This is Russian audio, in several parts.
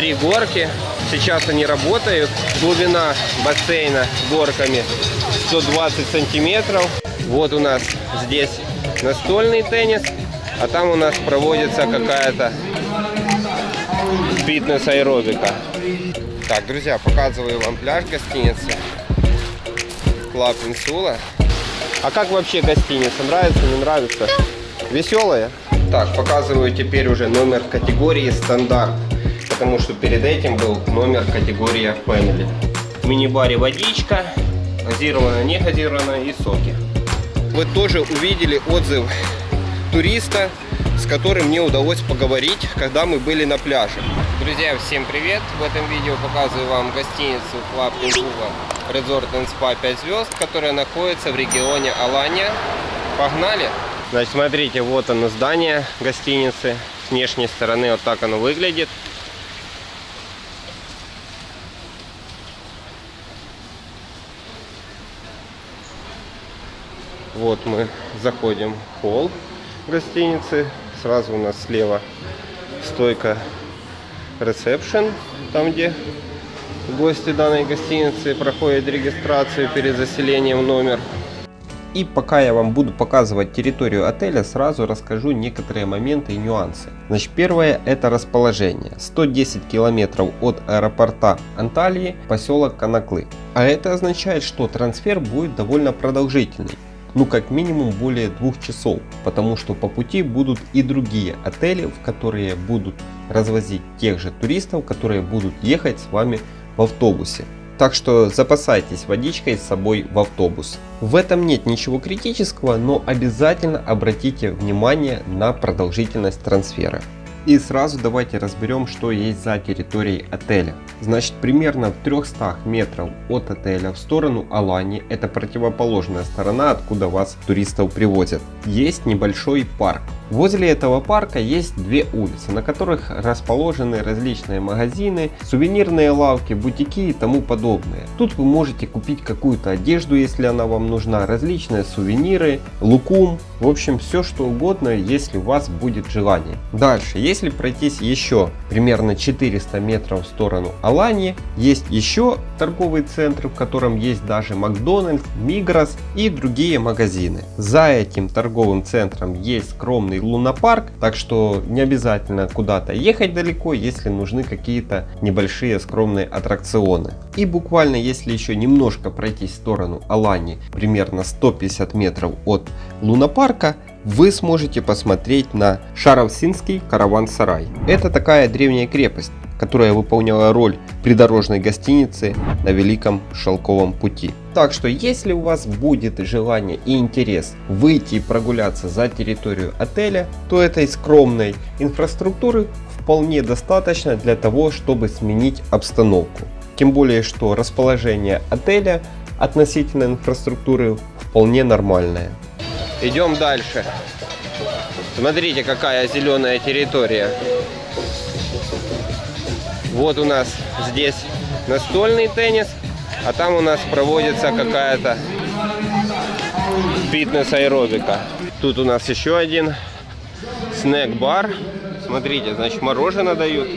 три горки. Сейчас они работают. Глубина бассейна горками 120 сантиметров. Вот у нас здесь настольный теннис, а там у нас проводится какая-то фитнес-аэробика. Так, друзья, показываю вам пляж гостиницы. Club Insula. А как вообще гостиница? Нравится, не нравится? Веселая? Так, показываю теперь уже номер категории стандарт. Потому что перед этим был номер категория Family. В мини-баре водичка, газированная, не газированная и соки. Вы тоже увидели отзыв туриста, с которым мне удалось поговорить, когда мы были на пляже. Друзья, всем привет! В этом видео показываю вам гостиницу Club Инкула Resort and Spa 5 звезд, которая находится в регионе Алания. Погнали! Значит, смотрите, вот оно здание гостиницы. С внешней стороны вот так оно выглядит. Вот мы заходим в холл гостиницы. Сразу у нас слева стойка ресепшн, там где гости данной гостиницы проходят регистрацию перед заселением в номер. И пока я вам буду показывать территорию отеля, сразу расскажу некоторые моменты и нюансы. Значит, первое это расположение. 110 километров от аэропорта Анталии, поселок Канаклы. А это означает, что трансфер будет довольно продолжительный ну как минимум более двух часов, потому что по пути будут и другие отели, в которые будут развозить тех же туристов, которые будут ехать с вами в автобусе. Так что запасайтесь водичкой с собой в автобус. В этом нет ничего критического, но обязательно обратите внимание на продолжительность трансфера. И сразу давайте разберем, что есть за территорией отеля. Значит, примерно в 300 метров от отеля в сторону Алани, это противоположная сторона, откуда вас туристов привозят, есть небольшой парк. Возле этого парка есть две улицы, на которых расположены различные магазины, сувенирные лавки, бутики и тому подобное. Тут вы можете купить какую-то одежду, если она вам нужна, различные сувениры, лукум, в общем все что угодно, если у вас будет желание. Дальше, если пройтись еще примерно 400 метров в сторону Алании, есть еще торговый центр, в котором есть даже Макдональдс, Мигрос и другие магазины. За этим торговым центром есть скромный лунопарк, так что не обязательно куда-то ехать далеко, если нужны какие-то небольшие скромные аттракционы. И буквально если еще немножко пройти в сторону Алани, примерно 150 метров от лунопарка, вы сможете посмотреть на Шаровсинский караван-сарай. Это такая древняя крепость, которая выполняла роль придорожной гостиницы на Великом Шелковом пути. Так что если у вас будет желание и интерес выйти и прогуляться за территорию отеля, то этой скромной инфраструктуры вполне достаточно для того, чтобы сменить обстановку. Тем более, что расположение отеля относительно инфраструктуры вполне нормальное. Идем дальше. Смотрите, какая зеленая территория. Вот у нас здесь настольный теннис, а там у нас проводится какая-то фитнес-аэробика. Тут у нас еще один снэк-бар. Смотрите, значит, мороженое дают.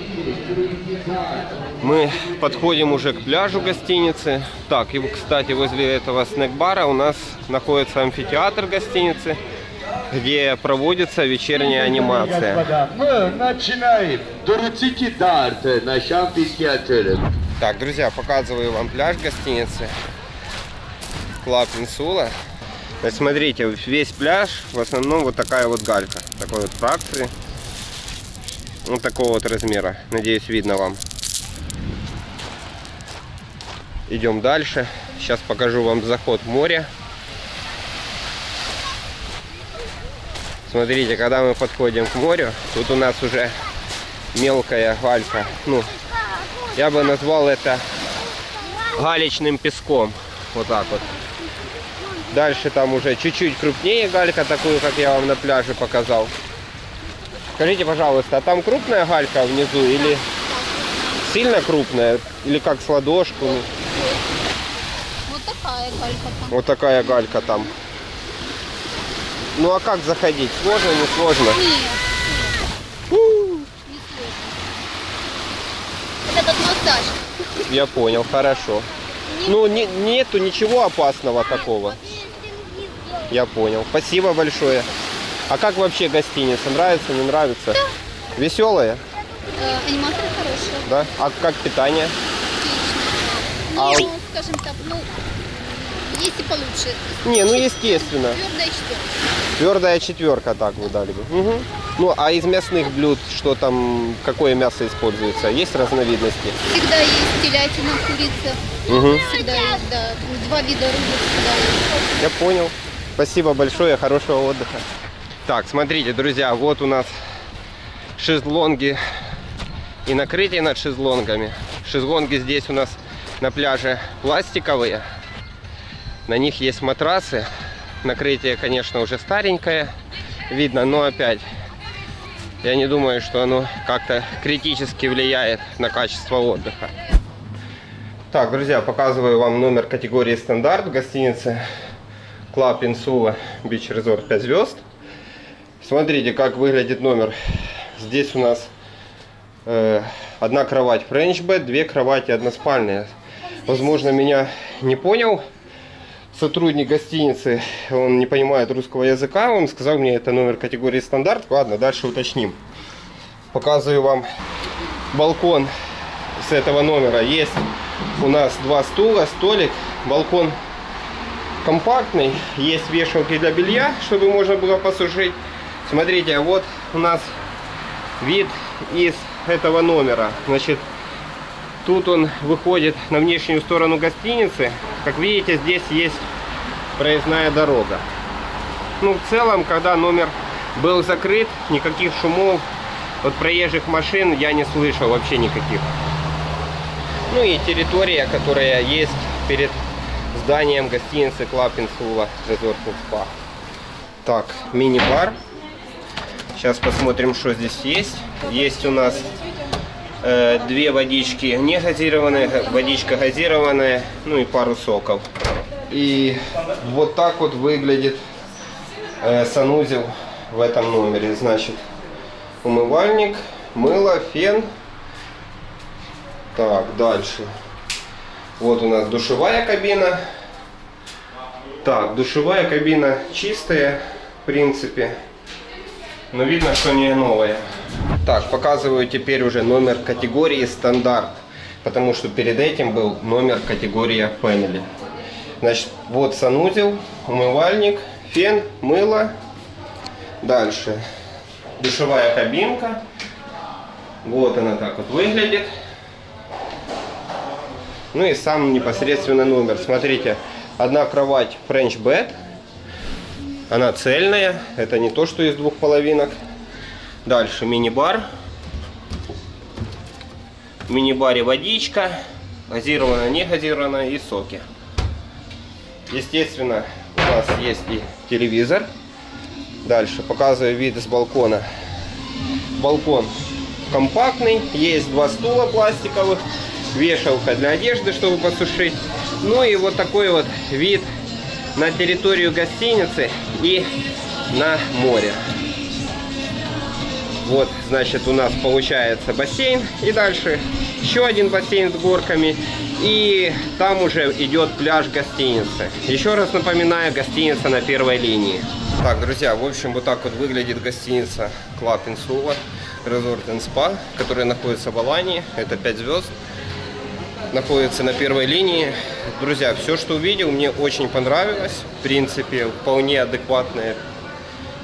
Мы подходим уже к пляжу гостиницы. Так, и, кстати, возле этого снэк-бара у нас находится амфитеатр гостиницы где проводится вечерняя анимация. Мы начинаем. дарт на Так, друзья, показываю вам пляж гостиницы. Club Insula. Смотрите, весь пляж в основном вот такая вот галька. Такой вот фракции. Вот такого вот размера. Надеюсь, видно вам. Идем дальше. Сейчас покажу вам заход в море. Смотрите, когда мы подходим к морю, тут у нас уже мелкая галька. Ну, я бы назвал это галечным песком. Вот так вот. Дальше там уже чуть-чуть крупнее галька, такую, как я вам на пляже показал. Скажите, пожалуйста, а там крупная галька внизу или сильно крупная? Или как с ладошку? Вот такая галька там. Вот такая галька там. Ну а как заходить? Сложно, не сложно? Нет, нет. Не сложно. Я понял, хорошо. Ну, не- нету ничего опасного такого. Я понял. Спасибо большое. А как вообще гостиница? Нравится, не нравится? Веселая, Э, аниматоры хорошие. да? А как питание? Отлично. А Ну, скажем так, ну, есть и получше. Не, ну естественно. Твердая четверка. Твердая четверка, так вы дали бы. Мгм. Ну, а из мясных блюд, что там, какое мясо используется? Есть разновидности? Всегда есть телятина, курица. Мгм. Всегда есть, да. Два вида рыбы всегда есть. Я понял. Спасибо большое, хорошего отдыха. Так, смотрите, друзья, вот у нас шезлонги и накрытие над шезлонгами. Шезлонги здесь у нас на пляже пластиковые. На них есть матрасы. Накрытие, конечно, уже старенькое видно, но опять я не думаю, что оно как-то критически влияет на качество отдыха. Так, друзья, показываю вам номер категории стандарт в гостинице Club Insula Beach Resort 5 звезд. Смотрите, как выглядит номер. Здесь у нас э, одна кровать French bed, две кровати односпальные. Возможно, меня не понял сотрудник гостиницы, он не понимает русского языка, он сказал мне, это номер категории стандарт. Ладно, дальше уточним. Показываю вам балкон с этого номера. Есть у нас два стула, столик, балкон компактный, есть вешалки для белья, чтобы можно было посушить. Смотрите, вот у нас вид из этого номера. Значит, тут он выходит на внешнюю сторону гостиницы. Как видите, здесь есть проездная дорога. Ну, в целом, когда номер был закрыт, никаких шумов от проезжих машин я не слышал вообще никаких. Ну и территория, которая есть перед зданием гостиницы Insula Resort Spa. Так, мини-бар. Сейчас посмотрим, что здесь есть. Есть у нас две водички не газированные, га- водичка газированная, ну и пару соков. И вот так вот выглядит э, санузел в этом номере. Значит, умывальник, мыло, фен. Так, дальше. Вот у нас душевая кабина. Так, душевая кабина чистая, в принципе. Но видно, что не новая. Так, показываю теперь уже номер категории стандарт. Потому что перед этим был номер категория Family. Значит, вот санузел, умывальник, фен, мыло. Дальше душевая кабинка. Вот она так вот выглядит. Ну и сам непосредственно номер. Смотрите, одна кровать French bed. Она цельная. Это не то, что из двух половинок. Дальше мини-бар. В мини-баре водичка. Газированная, не газированная и соки. Естественно, у нас есть и телевизор. Дальше показываю вид с балкона. Балкон компактный, есть два стула пластиковых, вешалка для одежды, чтобы посушить. Ну и вот такой вот вид на территорию гостиницы и на море. Вот, значит, у нас получается бассейн. И дальше еще один бассейн с горками. И там уже идет пляж гостиницы. Еще раз напоминаю, гостиница на первой линии. Так, друзья, в общем, вот так вот выглядит гостиница Club Insula Resort and Spa, которая находится в Алании. Это 5 звезд. Находится на первой линии. Друзья, все, что увидел, мне очень понравилось. В принципе, вполне адекватная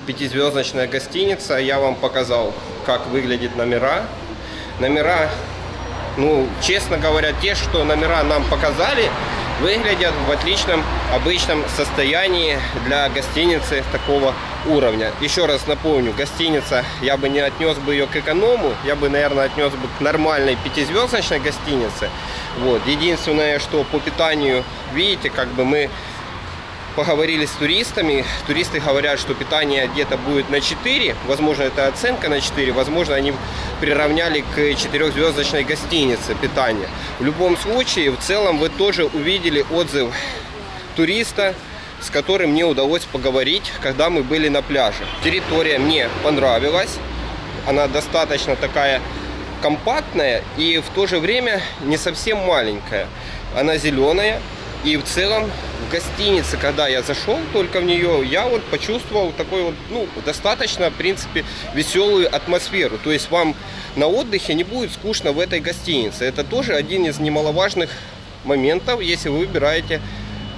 пятизвездочная гостиница. Я вам показал, как выглядят номера. Номера, ну, честно говоря, те, что номера нам показали, выглядят в отличном, обычном состоянии для гостиницы такого уровня. Еще раз напомню, гостиница, я бы не отнес бы ее к эконому, я бы, наверное, отнес бы к нормальной пятизвездочной гостинице. Вот. Единственное, что по питанию, видите, как бы мы поговорили с туристами. Туристы говорят, что питание где-то будет на 4. Возможно, это оценка на 4. Возможно, они приравняли к четырехзвездочной гостинице питание. В любом случае, в целом вы тоже увидели отзыв туриста, с которым мне удалось поговорить, когда мы были на пляже. Территория мне понравилась. Она достаточно такая компактная и в то же время не совсем маленькая. Она зеленая. И в целом в гостинице, когда я зашел только в нее, я вот почувствовал такой вот, ну, достаточно, в принципе, веселую атмосферу. То есть вам на отдыхе не будет скучно в этой гостинице. Это тоже один из немаловажных моментов, если вы выбираете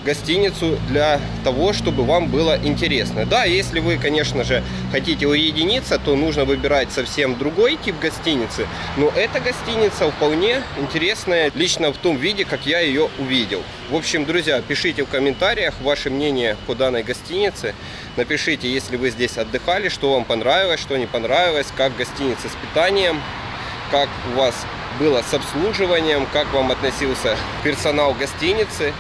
гостиницу для того, чтобы вам было интересно. Да, если вы, конечно же, хотите уединиться, то нужно выбирать совсем другой тип гостиницы. Но эта гостиница вполне интересная лично в том виде, как я ее увидел. В общем, друзья, пишите в комментариях ваше мнение по данной гостинице. Напишите, если вы здесь отдыхали, что вам понравилось, что не понравилось, как гостиница с питанием, как у вас было с обслуживанием, как вам относился персонал гостиницы.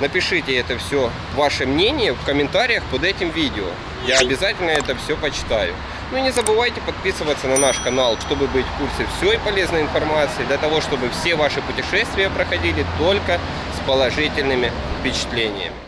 Напишите это все, ваше мнение в комментариях под этим видео. Я обязательно это все почитаю. Ну и не забывайте подписываться на наш канал, чтобы быть в курсе всей полезной информации, для того, чтобы все ваши путешествия проходили только с положительными впечатлениями.